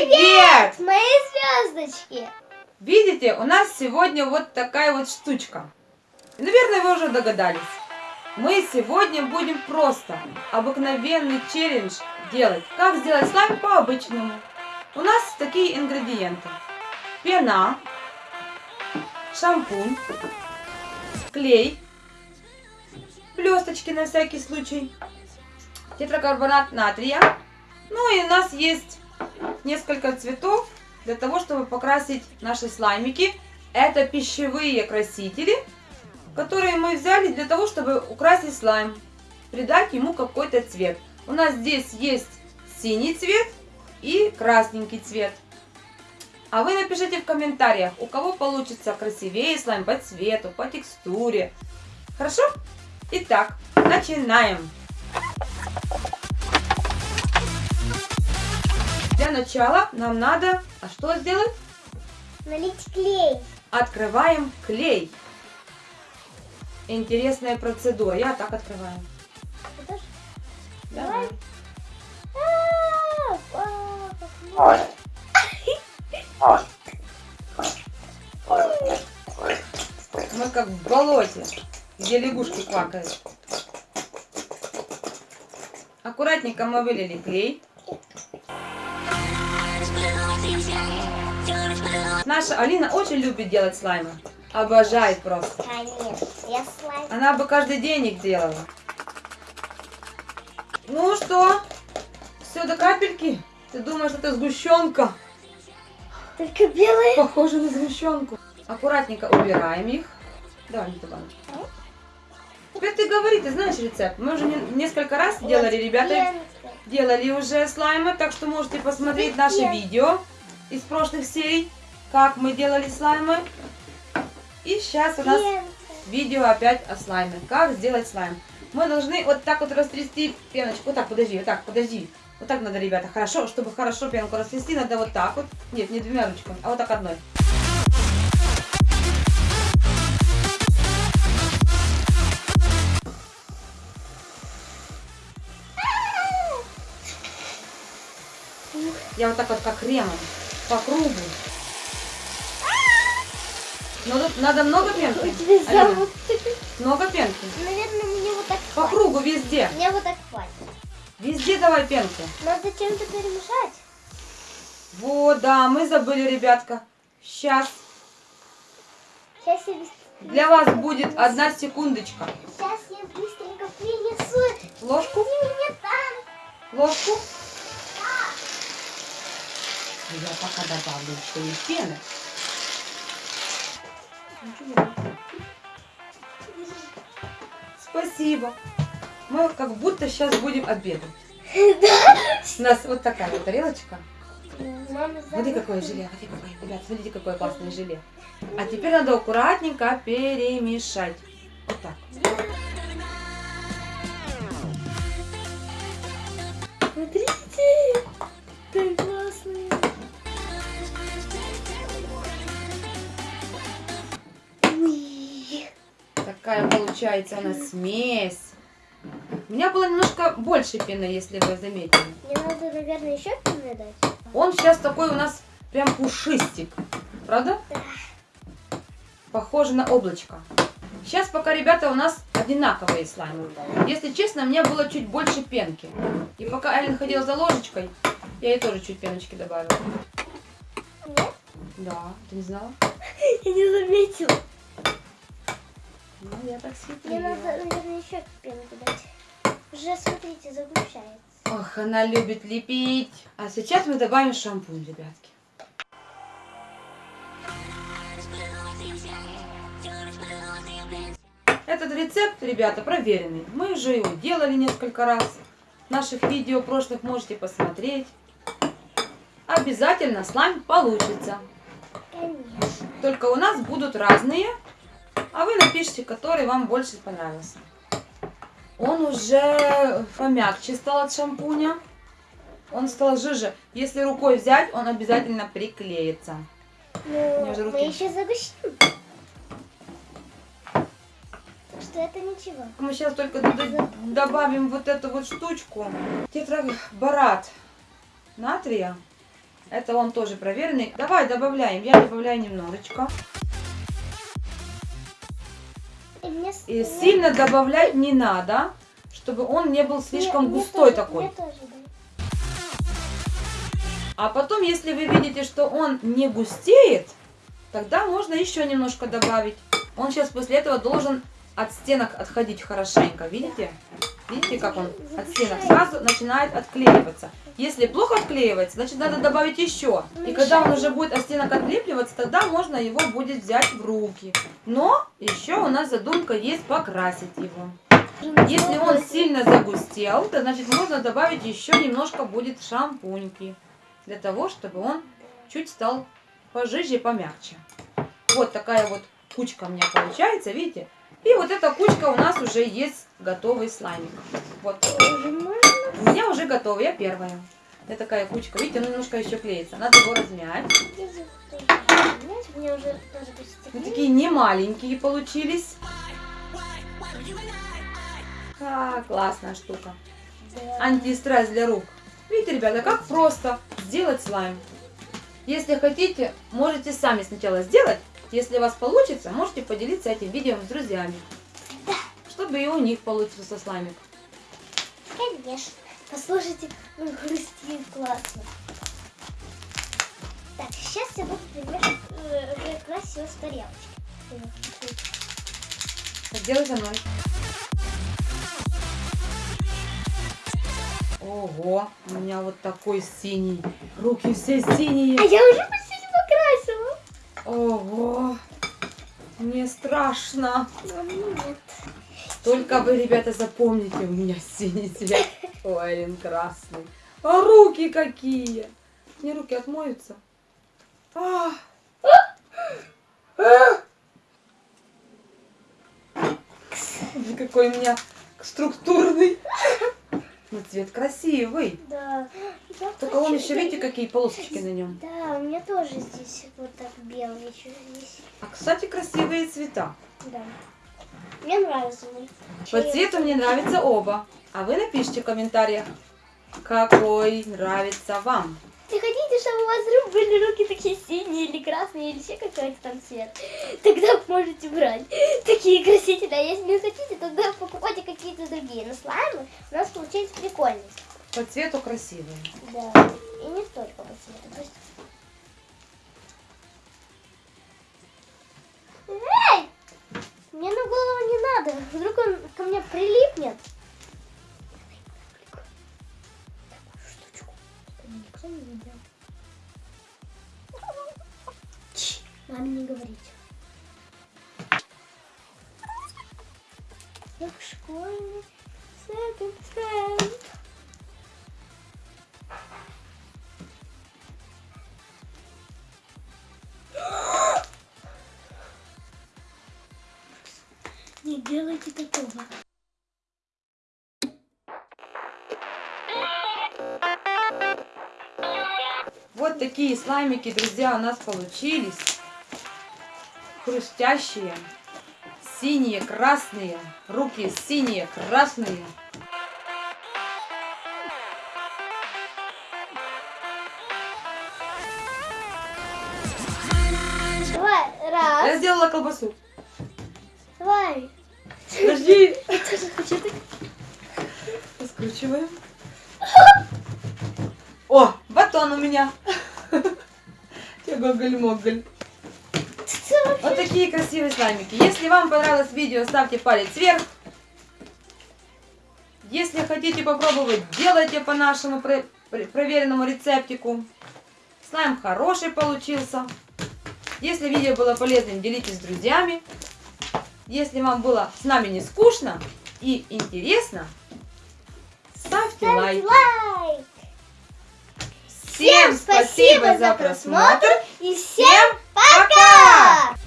Привет! Мои звездочки! Видите, у нас сегодня вот такая вот штучка. Наверное, вы уже догадались. Мы сегодня будем просто обыкновенный челлендж делать. Как сделать слайм по-обычному. У нас такие ингредиенты. Пена, шампунь, клей, блесточки на всякий случай, тетракарбонат натрия. Ну и у нас есть несколько цветов для того, чтобы покрасить наши слаймики. Это пищевые красители, которые мы взяли для того, чтобы украсить слайм, придать ему какой-то цвет. У нас здесь есть синий цвет и красненький цвет. А вы напишите в комментариях, у кого получится красивее слайм по цвету, по текстуре. Хорошо? Итак, начинаем. Для начала нам надо, а что сделать? Налить клей. Открываем клей. Интересная процедура. Я так открываю. Давай. Мы как в болоте, где лягушки квакают. Аккуратненько мы вылили клей. Наша Алина очень любит делать слаймы. Обожает просто. Конечно, я слайм. Она бы каждый день их делала. Ну что? Все до капельки? Ты думаешь, это сгущенка? Только белый. Похоже на сгущенку. Аккуратненько убираем их. Давай, не Теперь ты говори, ты знаешь рецепт. Мы уже не- несколько раз делали, ребята, делали уже слаймы, так что можете посмотреть Пенка. видео из прошлых серий, как мы делали слаймы. И сейчас у нас видео опять о слайме. Как сделать слайм. Мы должны вот так вот растрясти пеночку. Вот так, подожди, вот так, подожди. Вот так надо, ребята, хорошо. Чтобы хорошо пенку растрясти, надо вот так вот. Нет, не двумя ручками, а вот так одной. Я вот так вот как кремом, по кругу. Но тут надо много пенки. У тебя. Много пенки. Наверное, мне вот так По хватит. кругу везде. Мне вот так хватит. Везде давай пенку. Надо чем-то перемешать. Вот, да, мы забыли, ребятка. Сейчас. Сейчас я быс- Для вас будет одна секундочка. Сейчас я быстренько принесу. Ложку, ложку. Я пока добавлю еще и пены. Спасибо. Мы как будто сейчас будем обедать. У нас вот такая вот тарелочка. Мама Смотри, какое желе. Ребят, смотрите, какое классное желе. А теперь надо аккуратненько перемешать. Вот так. Смотрите. Такая получается у нас смесь. У меня было немножко больше пены, если вы заметили. Мне надо, наверное, еще пены дать. Он сейчас такой у нас прям пушистик. Правда? Похоже на облачко. Сейчас пока, ребята, у нас одинаковые слаймы. Если честно, мне было чуть больше пенки. И пока Эллен ходила за ложечкой, я ей тоже чуть пеночки добавила. Нет? Да, ты не знала? Я не заметила. Ну, я так Мне светила. надо, наверное, еще пенку дать. Уже, смотрите, загущается. Ох, она любит лепить. А сейчас мы добавим шампунь, ребятки. Этот рецепт, ребята, проверенный. Мы уже его делали несколько раз. Наших видео прошлых можете посмотреть. Обязательно слайм получится. Конечно. Только у нас будут разные. А вы напишите, который вам больше понравился. Он уже помягче стал от шампуня. Он стал жиже. Если рукой взять, он обязательно приклеится. Ну, мы еще загустим. Так что это ничего. Мы сейчас только добавим вот эту вот штучку. Тетраборат натрия. Это он тоже проверенный. Давай добавляем. Я добавляю немножечко. И мне мне- сильно добавлять не надо, чтобы он не был слишком мне- мне густой тоже- такой. мне тоже, да. А потом, если вы видите, что он не густеет, тогда можно еще немножко добавить. Он сейчас после этого должен от стенок отходить хорошенько. Видите? Видите, как он от стенок сразу начинает отклеиваться. Если плохо отклеивается, значит надо добавить еще. И когда он уже будет от стенок отлепливаться, тогда можно его будет взять в руки. Но еще у нас задумка есть покрасить его. Если он сильно загустел, то значит можно добавить еще немножко будет шампуньки. Для того, чтобы он чуть стал пожиже и помягче. Вот такая вот кучка у меня получается, видите? И вот эта кучка у нас уже есть готовый слаймик. Вот. У меня уже готовый, я первая. Это такая кучка. Видите, он немножко еще клеится. Надо его размять. Вот такие не маленькие получились. А, классная штука. Да. антистресс для рук. Видите, ребята, как просто сделать слайм. Если хотите, можете сами сначала сделать. Если у вас получится, можете поделиться этим видео с друзьями. Чтобы и у них получился слаймик. Конечно. Послушайте, он хрустит классно. Так, сейчас я буду примерно э, его с тарелочки. Так, делай со мной. Ого, у меня вот такой синий. Руки все синие. А я уже. Ого, мне страшно. Только вы, ребята, запомните, у меня синий цвет. Ой, он красный. А руки какие! Мне руки отмоются. А. А. Ой, Какой у меня структурный. Но цвет красивый. Да. Я Только он хочу- еще, видите, какие полосочки на нем. Да, у меня тоже здесь вот так белый еще здесь. А, кстати, красивые цвета. Да. Мне нравится. По цвету мне нравятся оба. А вы напишите в комментариях, какой нравится вам. Чтобы у вас рук были руки такие синие или красные или еще какой-то там цвет, тогда можете брать такие красители. А если не хотите, тогда покупайте какие-то другие. Но слаймы у нас получились прикольные. По цвету красивые. Да. И не только по цвету. Эй! Мне на голову не надо. Вдруг он ко мне прилипнет. Школьный second hand. Не делайте такого. Вот такие слаймики, друзья, у нас получились. Хрустящие, синие, красные. Руки синие, красные. Давай, Я раз, сделала колбасу. давай. Подожди. Я тоже хочу так. Раскручиваем. О, батон у меня. Гоголь-моголь. Вот такие красивые слаймики. Если вам понравилось видео, ставьте палец вверх. Если хотите попробовать, делайте по нашему про- про- проверенному рецептику. Слайм хороший получился. Если видео было полезным, делитесь с друзьями. Если вам было с нами не скучно и интересно, ставьте лайк. Лайк. Всем спасибо за просмотр. и всем пока!